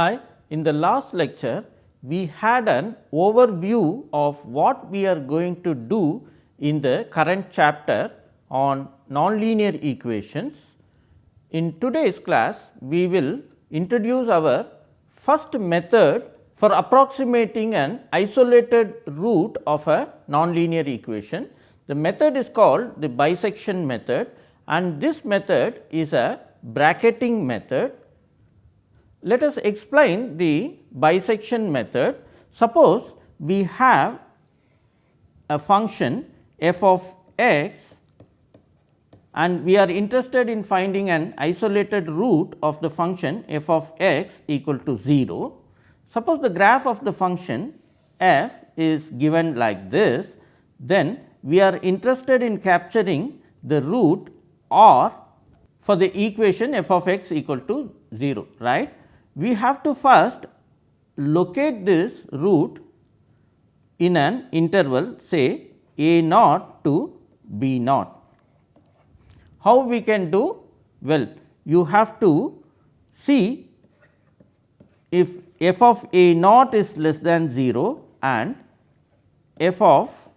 Hi, in the last lecture we had an overview of what we are going to do in the current chapter on nonlinear equations. In today's class we will introduce our first method for approximating an isolated root of a nonlinear equation. The method is called the bisection method and this method is a bracketing method. Let us explain the bisection method. Suppose we have a function f of x and we are interested in finding an isolated root of the function f of x equal to 0. Suppose the graph of the function f is given like this, then we are interested in capturing the root or for the equation f of x equal to 0 right. We have to first locate this root in an interval say a naught to b naught. How we can do? Well, you have to see if f of a naught is less than 0 and f of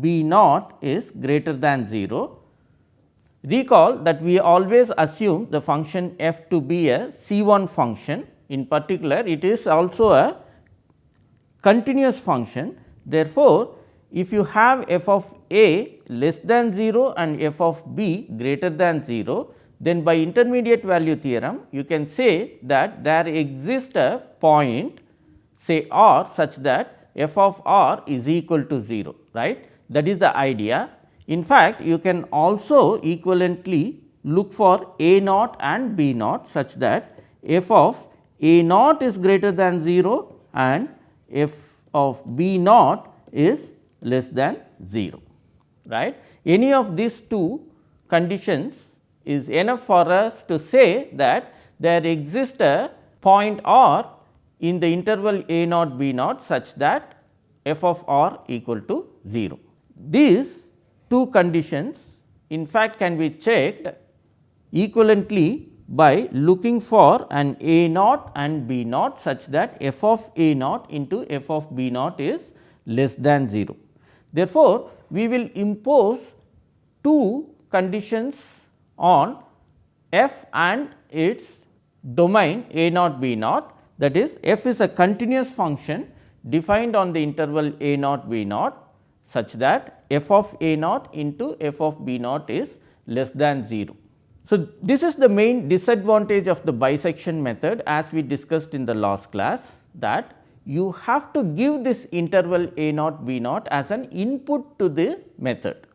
b naught is greater than 0. Recall that we always assume the function f to be a C 1 function in particular it is also a continuous function. Therefore, if you have f of a less than 0 and f of b greater than 0, then by intermediate value theorem you can say that there exists a point say r such that f of r is equal to 0 right that is the idea. In fact, you can also equivalently look for a naught and b naught such that f of a naught is greater than 0 and f of b naught is less than 0 right. Any of these two conditions is enough for us to say that there exists a point r in the interval a naught b naught such that f of r equal to 0. These two conditions in fact can be checked equivalently by looking for an a naught and b naught such that f of a naught into f of b naught is less than 0. Therefore, we will impose two conditions on f and its domain a naught b naught that is f is a continuous function defined on the interval a naught b naught such that f of a naught into f of b naught is less than 0. So, this is the main disadvantage of the bisection method as we discussed in the last class that you have to give this interval a naught b naught as an input to the method.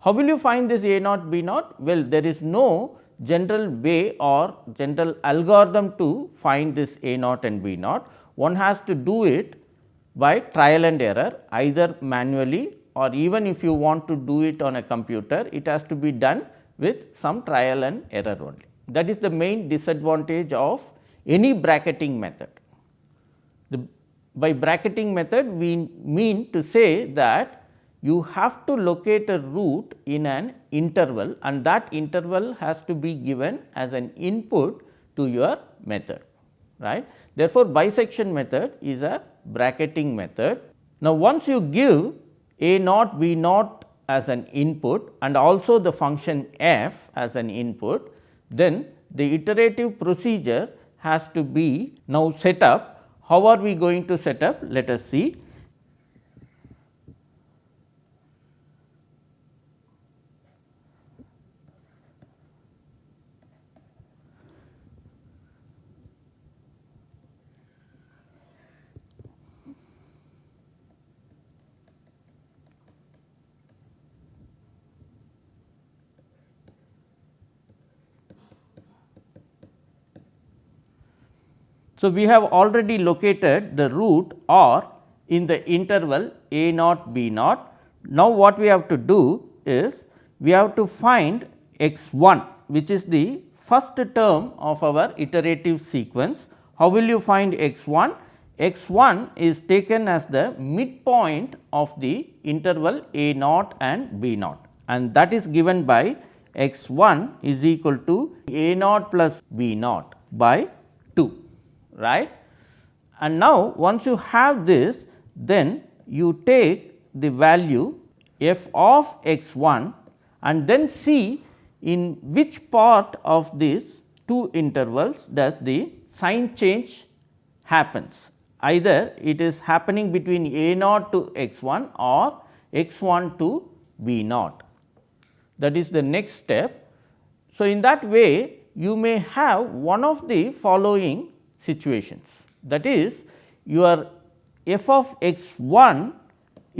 How will you find this a naught b naught? Well, there is no general way or general algorithm to find this a naught and b naught. One has to do it by trial and error either manually or even if you want to do it on a computer, it has to be done with some trial and error only. That is the main disadvantage of any bracketing method. The, by bracketing method we mean to say that you have to locate a root in an interval and that interval has to be given as an input to your method right. Therefore, bisection method is a bracketing method. Now, once you give a naught b naught as an input and also the function f as an input, then the iterative procedure has to be now set up. How are we going to set up? Let us see. So, we have already located the root r in the interval a naught b naught. Now, what we have to do is we have to find x 1 which is the first term of our iterative sequence. How will you find x 1? x 1 is taken as the midpoint of the interval a naught and b naught and that is given by x 1 is equal to a naught plus b naught by 2 right. And now, once you have this then you take the value f of x 1 and then see in which part of these two intervals does the sign change happens. Either it is happening between a naught to x 1 or x 1 to b naught that is the next step. So, in that way you may have one of the following situations that is your f of x 1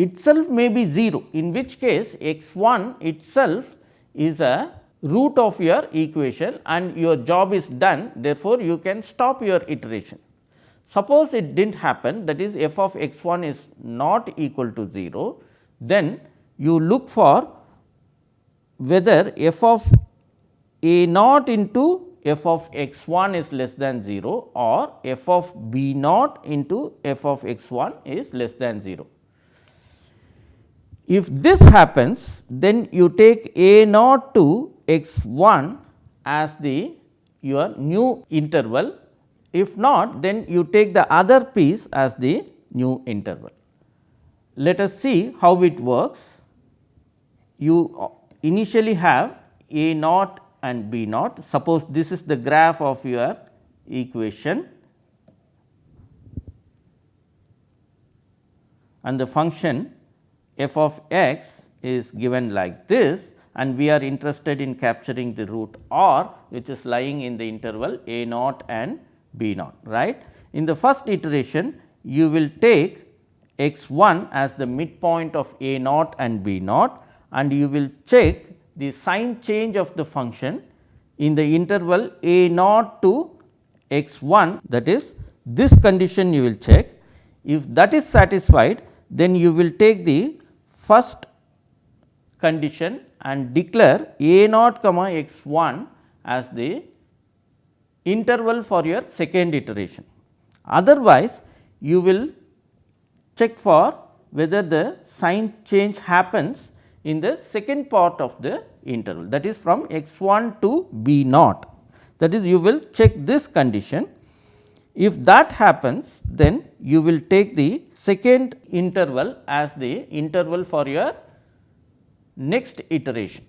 itself may be 0 in which case x 1 itself is a root of your equation and your job is done therefore, you can stop your iteration. Suppose it did not happen that is f of x 1 is not equal to 0, then you look for whether f of a naught into f of x 1 is less than 0 or f of b naught into f of x 1 is less than 0. If this happens then you take a naught to x 1 as the your new interval if not then you take the other piece as the new interval. Let us see how it works. You uh, initially have a naught and b naught. Suppose this is the graph of your equation and the function f of x is given like this and we are interested in capturing the root r which is lying in the interval a naught and b naught right. In the first iteration you will take x 1 as the midpoint of a naught and b naught and you will check the sign change of the function in the interval a naught to x 1 that is this condition you will check. If that is satisfied then you will take the first condition and declare a naught comma x 1 as the interval for your second iteration. Otherwise, you will check for whether the sign change happens in the second part of the interval that is from x 1 to b naught that is you will check this condition. If that happens then you will take the second interval as the interval for your next iteration.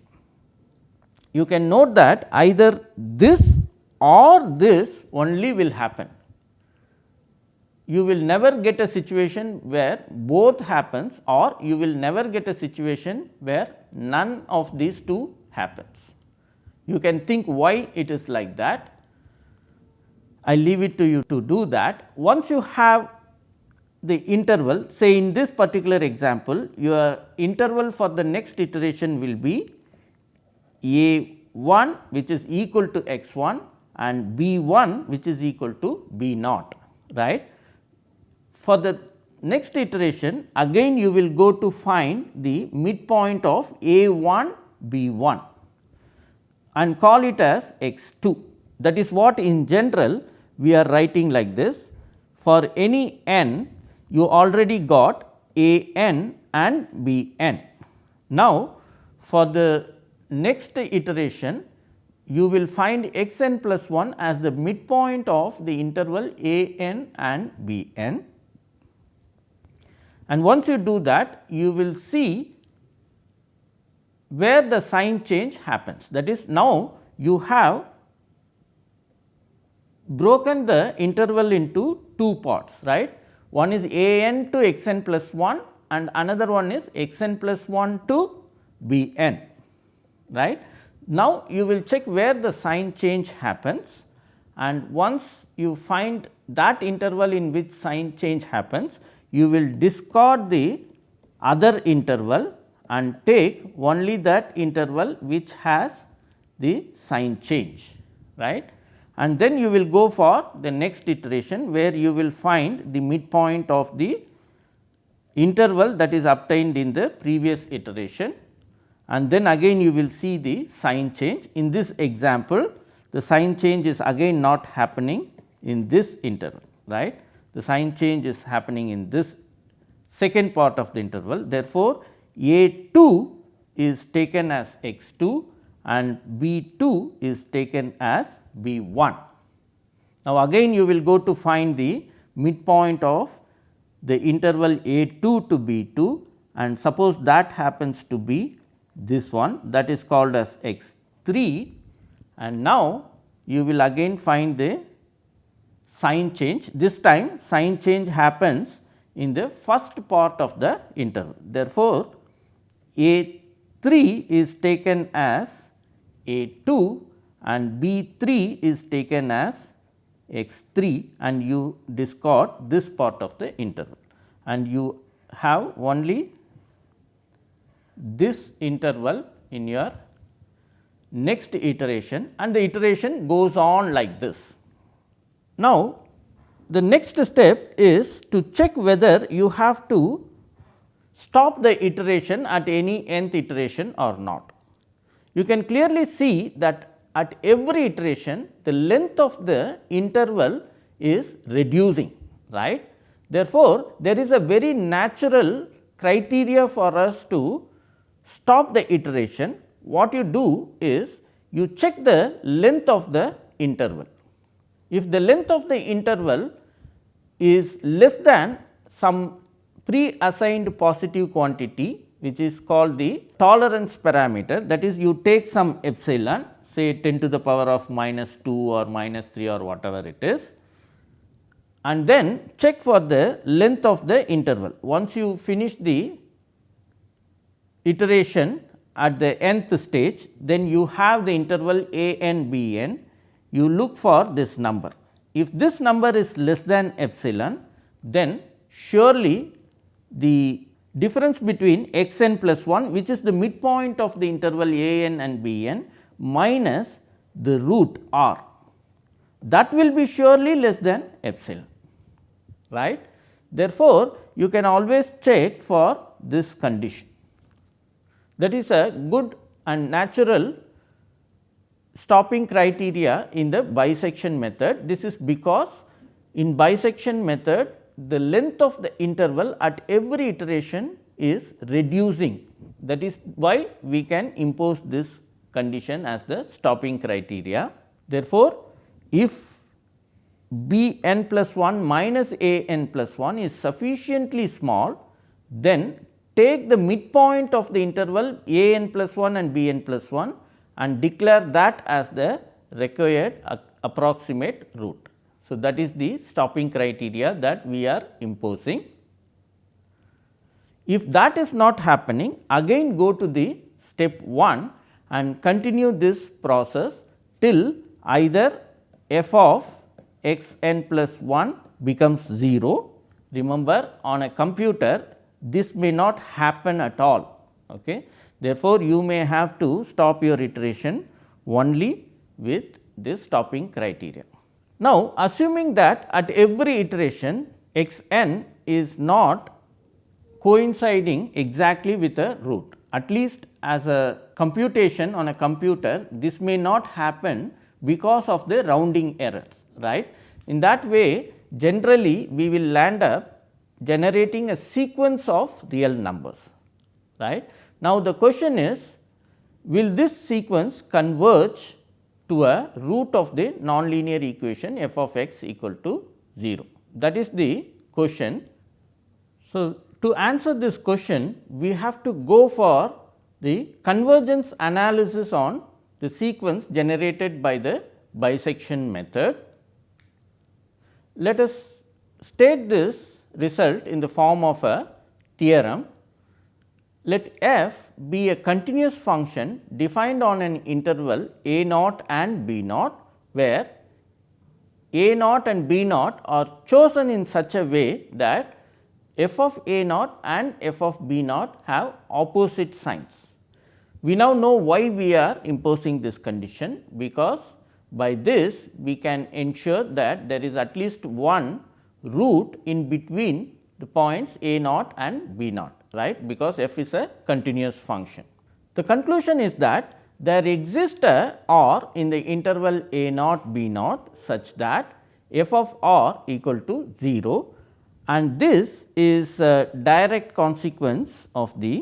You can note that either this or this only will happen you will never get a situation where both happens or you will never get a situation where none of these two happens. You can think why it is like that. I leave it to you to do that. Once you have the interval say in this particular example your interval for the next iteration will be a 1 which is equal to x 1 and b 1 which is equal to b naught right. For the next iteration again you will go to find the midpoint of a 1 b 1 and call it as x 2. That is what in general we are writing like this. For any n you already got a n and b n. Now, for the next iteration you will find x n plus 1 as the midpoint of the interval a n and b n and once you do that you will see where the sign change happens. That is now you have broken the interval into two parts right. One is a n to x n plus 1 and another one is x n plus 1 to b n right. Now, you will check where the sign change happens and once you find that interval in which sign change happens, you will discard the other interval and take only that interval which has the sign change right? And then you will go for the next iteration where you will find the midpoint of the interval that is obtained in the previous iteration. And then again you will see the sign change. In this example, the sign change is again not happening in this interval right the sign change is happening in this second part of the interval. Therefore, A 2 is taken as x 2 and B 2 is taken as B 1 Now, again you will go to find the midpoint of the interval a 2 to b 2 and suppose that happens to be this one that is called as x 3 and now you will again find the sign change this time sign change happens in the first part of the interval. Therefore, a 3 is taken as a 2 and b 3 is taken as x 3 and you discard this part of the interval and you have only this interval in your next iteration and the iteration goes on like this. Now, the next step is to check whether you have to stop the iteration at any nth iteration or not. You can clearly see that at every iteration the length of the interval is reducing right. Therefore, there is a very natural criteria for us to stop the iteration, what you do is you check the length of the interval. If the length of the interval is less than some pre assigned positive quantity which is called the tolerance parameter that is you take some epsilon say 10 to the power of minus 2 or minus 3 or whatever it is and then check for the length of the interval. Once you finish the iteration at the nth stage, then you have the interval a n b n, you look for this number. If this number is less than epsilon, then surely the difference between x n plus 1 which is the midpoint of the interval a n and b n minus the root r that will be surely less than epsilon right. Therefore, you can always check for this condition. That is a good and natural stopping criteria in the bisection method. This is because in bisection method the length of the interval at every iteration is reducing. That is why we can impose this condition as the stopping criteria. Therefore, if b n plus 1 minus a n plus 1 is sufficiently small, then take the midpoint of the interval a n plus 1 and b n plus 1 and declare that as the required approximate root. So, that is the stopping criteria that we are imposing. If that is not happening again go to the step 1 and continue this process till either f of x n plus 1 becomes 0. Remember on a computer this may not happen at all. Okay. Therefore, you may have to stop your iteration only with this stopping criteria. Now, assuming that at every iteration x n is not coinciding exactly with a root at least as a computation on a computer this may not happen because of the rounding errors right. In that way generally we will land up generating a sequence of real numbers right. Now, the question is will this sequence converge to a root of the nonlinear equation f of x equal to 0 that is the question. So, to answer this question we have to go for the convergence analysis on the sequence generated by the bisection method. Let us state this result in the form of a theorem. Let f be a continuous function defined on an interval a naught and b naught, where a naught and b naught are chosen in such a way that f of a naught and f of b naught have opposite signs. We now know why we are imposing this condition, because by this we can ensure that there is at least one root in between the points a naught and b naught right because f is a continuous function. The conclusion is that there exists a r in the interval a naught b naught such that f of r equal to 0 and this is a direct consequence of the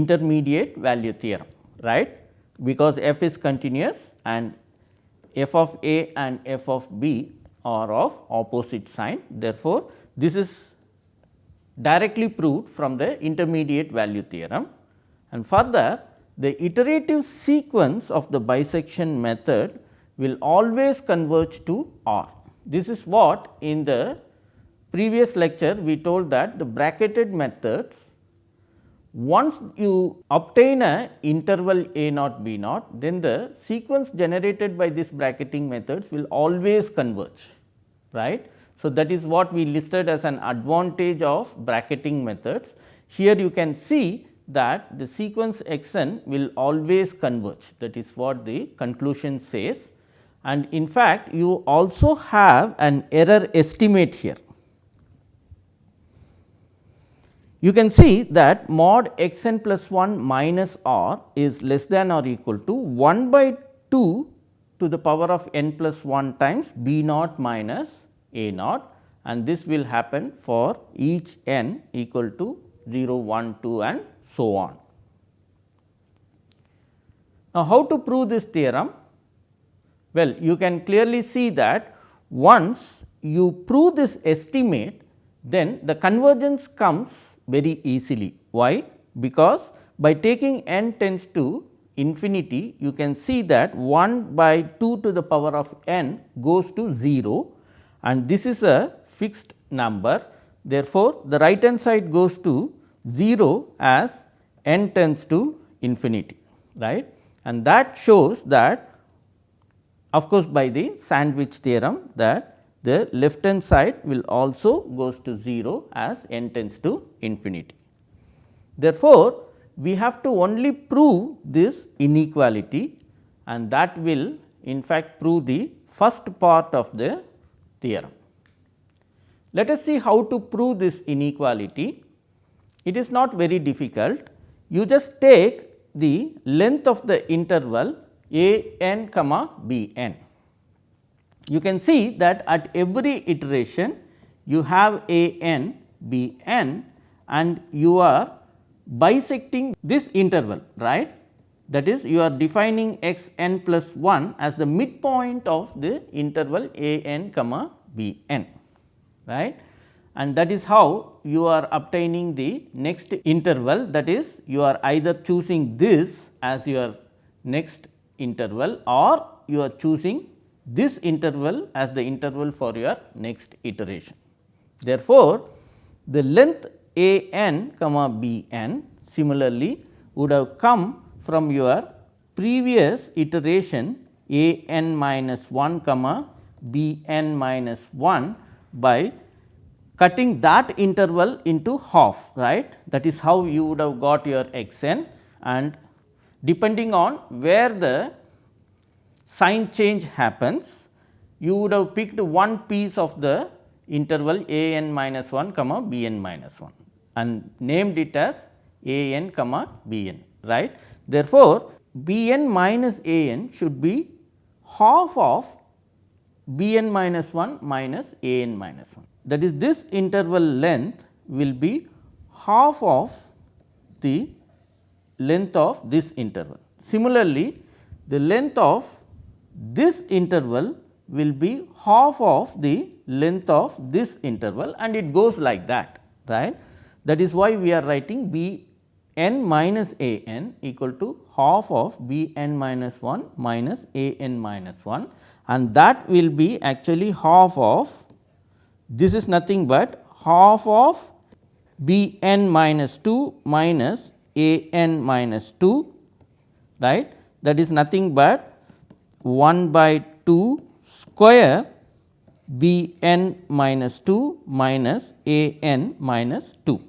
intermediate value theorem right because f is continuous and f of a and f of b are of opposite sign. Therefore, this is directly proved from the intermediate value theorem. And further the iterative sequence of the bisection method will always converge to R. This is what in the previous lecture we told that the bracketed methods once you obtain a interval a naught b naught then the sequence generated by this bracketing methods will always converge right. So, that is what we listed as an advantage of bracketing methods. Here you can see that the sequence x n will always converge that is what the conclusion says and in fact, you also have an error estimate here. You can see that mod x n plus 1 minus r is less than or equal to 1 by 2 to the power of n plus 1 times b naught minus a naught and this will happen for each n equal to 0, 1, 2 and so on. Now, how to prove this theorem? Well, you can clearly see that once you prove this estimate, then the convergence comes very easily. Why? Because by taking n tends to infinity, you can see that 1 by 2 to the power of n goes to 0 and this is a fixed number. Therefore, the right hand side goes to 0 as n tends to infinity right and that shows that of course, by the sandwich theorem that the left hand side will also goes to 0 as n tends to infinity. Therefore, we have to only prove this inequality and that will in fact prove the first part of the theorem. Let us see how to prove this inequality. It is not very difficult. You just take the length of the interval a n comma b n. You can see that at every iteration you have a n b n and you are bisecting this interval right that is you are defining x n plus 1 as the midpoint of the interval a n comma b n right and that is how you are obtaining the next interval that is you are either choosing this as your next interval or you are choosing this interval as the interval for your next iteration. Therefore, the length a n comma b n similarly would have come from your previous iteration a n minus 1 comma b n minus 1 by cutting that interval into half right? That is how you would have got your x n. And depending on where the sign change happens you would have picked one piece of the interval a n minus 1 comma b n minus 1 and named it as a n comma b n right. Therefore, b n minus a n should be half of b n minus 1 minus a n minus 1 that is this interval length will be half of the length of this interval. Similarly, the length of this interval will be half of the length of this interval and it goes like that right. That is why we are writing b n minus a n equal to half of b n minus 1 minus a n minus 1 and that will be actually half of this is nothing but half of b n minus 2 minus a n minus 2 right? That is nothing but 1 by 2 square b n minus 2 minus a n minus 2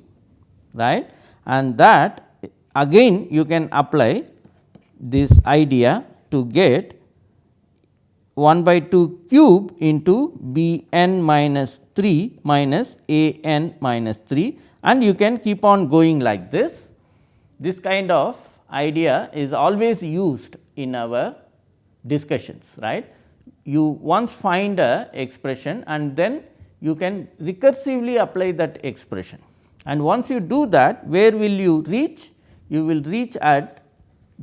right and that again you can apply this idea to get 1 by 2 cube into b n minus 3 minus a n minus 3 and you can keep on going like this. This kind of idea is always used in our discussions right. You once find a expression and then you can recursively apply that expression and once you do that where will you reach? You will reach at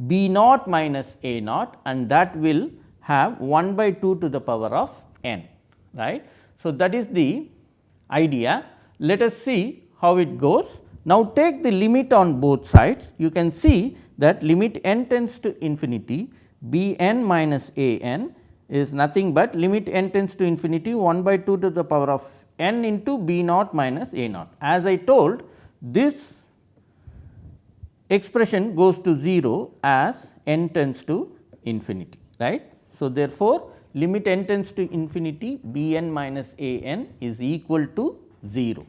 b naught minus a naught and that will have 1 by 2 to the power of n right. So, that is the idea. Let us see how it goes. Now, take the limit on both sides you can see that limit n tends to infinity b n minus a n is nothing but limit n tends to infinity 1 by 2 to the power of n into b naught minus a naught. As I told this expression goes to 0 as n tends to infinity right. So, therefore, limit n tends to infinity b n minus a n is equal to 0.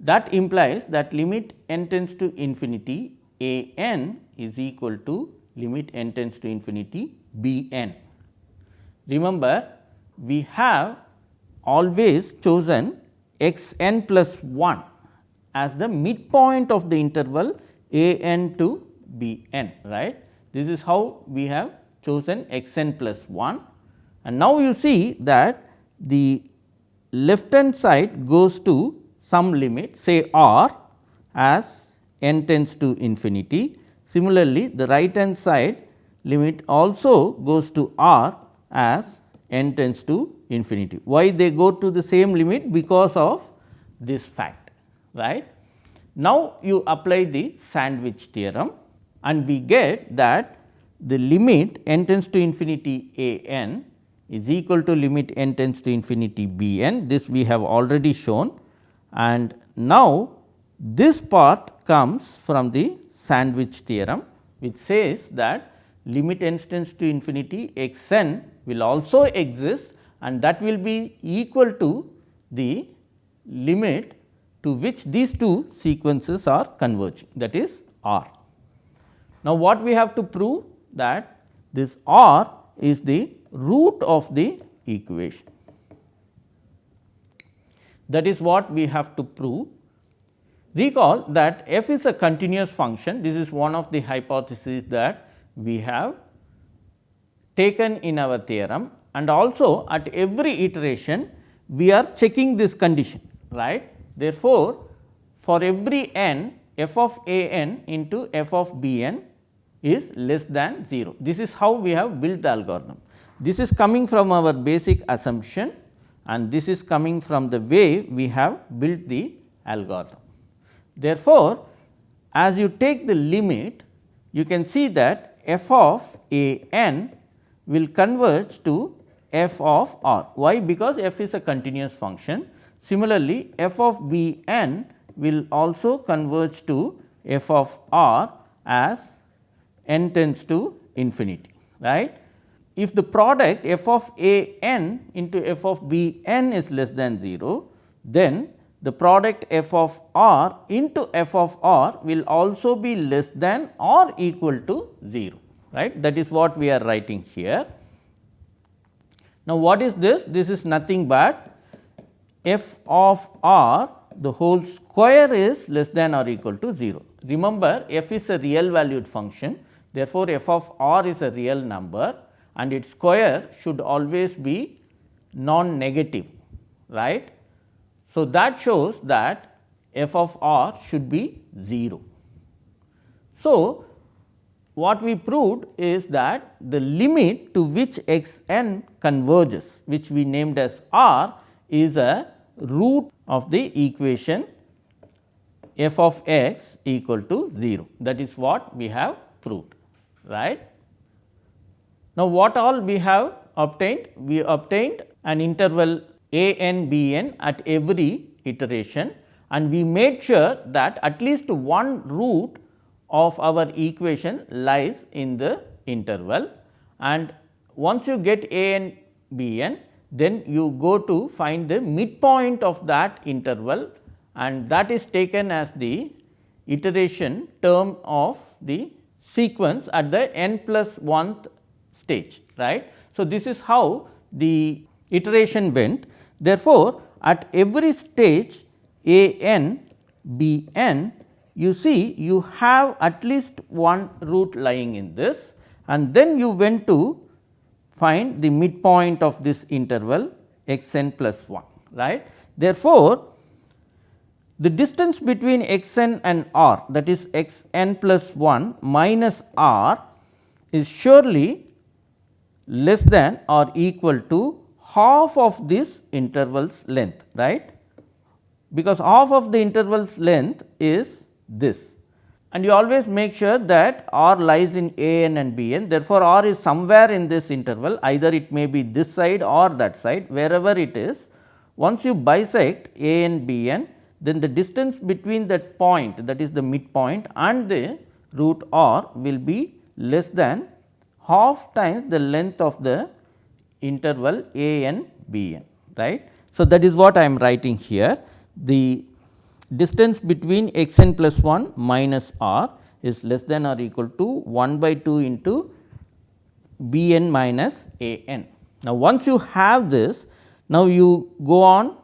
That implies that limit n tends to infinity a n is equal to limit n tends to infinity b n. Remember, we have always chosen x n plus 1 as the midpoint of the interval a n to b n right. This is how we have chosen x n plus 1 and now you see that the left hand side goes to some limit say r as n tends to infinity. Similarly, the right hand side limit also goes to r as n tends to infinity. Why they go to the same limit? Because of this fact right. Now, you apply the sandwich theorem and we get that the limit n tends to infinity a n is equal to limit n tends to infinity b n this we have already shown and now this part comes from the sandwich theorem which says that limit n tends to infinity x n will also exist and that will be equal to the limit to which these two sequences are converging that is R. Now, what we have to prove that this R is the root of the equation. That is what we have to prove. Recall that f is a continuous function, this is one of the hypotheses that we have taken in our theorem and also at every iteration we are checking this condition right. Therefore, for every n f of a n into f of b n is less than 0. This is how we have built the algorithm. This is coming from our basic assumption and this is coming from the way we have built the algorithm. Therefore, as you take the limit you can see that f of a n will converge to f of r. Why? Because f is a continuous function. Similarly, f of b n will also converge to f of r as n tends to infinity right. If the product f of a n into f of b n is less than 0, then the product f of r into f of r will also be less than or equal to 0 right that is what we are writing here. Now, what is this? This is nothing but f of r the whole square is less than or equal to 0. Remember f is a real valued function therefore, f of r is a real number and its square should always be non negative right. So, that shows that f of r should be 0. So, what we proved is that the limit to which x n converges which we named as r is a root of the equation f of x equal to 0 that is what we have proved right. Now, what all we have obtained? We obtained an interval a n b n at every iteration. And we made sure that at least one root of our equation lies in the interval. And once you get a n b n then you go to find the midpoint of that interval. And that is taken as the iteration term of the sequence at the n plus 1th stage right. So, this is how the iteration went therefore, at every stage a n b n you see you have at least one root lying in this and then you went to find the midpoint of this interval x n plus 1 right. Therefore, the distance between x n and r that is x n plus 1 minus r is surely less than or equal to half of this interval's length right? Because half of the interval's length is this. And you always make sure that r lies in a n and b n. Therefore, r is somewhere in this interval. Either it may be this side or that side wherever it is. Once you bisect a n b n then the distance between that point that is the midpoint and the root r will be less than half times the length of the interval a n b n right. So, that is what I am writing here the distance between x n plus 1 minus r is less than or equal to 1 by 2 into b n minus a n. Now, once you have this now you go on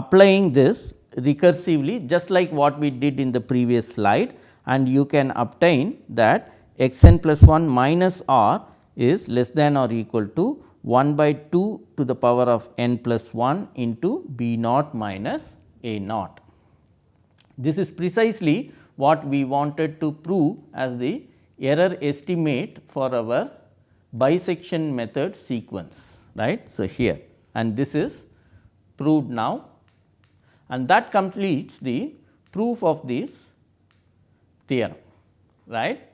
applying this recursively just like what we did in the previous slide and you can obtain that x n plus 1 minus r is less than or equal to 1 by 2 to the power of n plus 1 into b naught minus a naught. This is precisely what we wanted to prove as the error estimate for our bisection method sequence right. So, here and this is proved now and that completes the proof of this theorem right.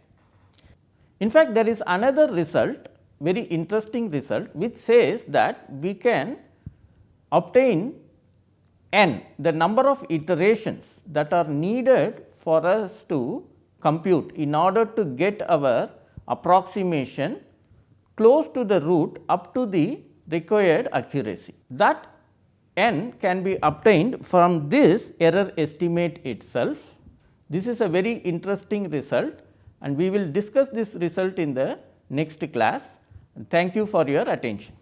In fact, there is another result very interesting result which says that we can obtain n the number of iterations that are needed for us to compute in order to get our approximation close to the root up to the required accuracy. That n can be obtained from this error estimate itself. This is a very interesting result and we will discuss this result in the next class. Thank you for your attention.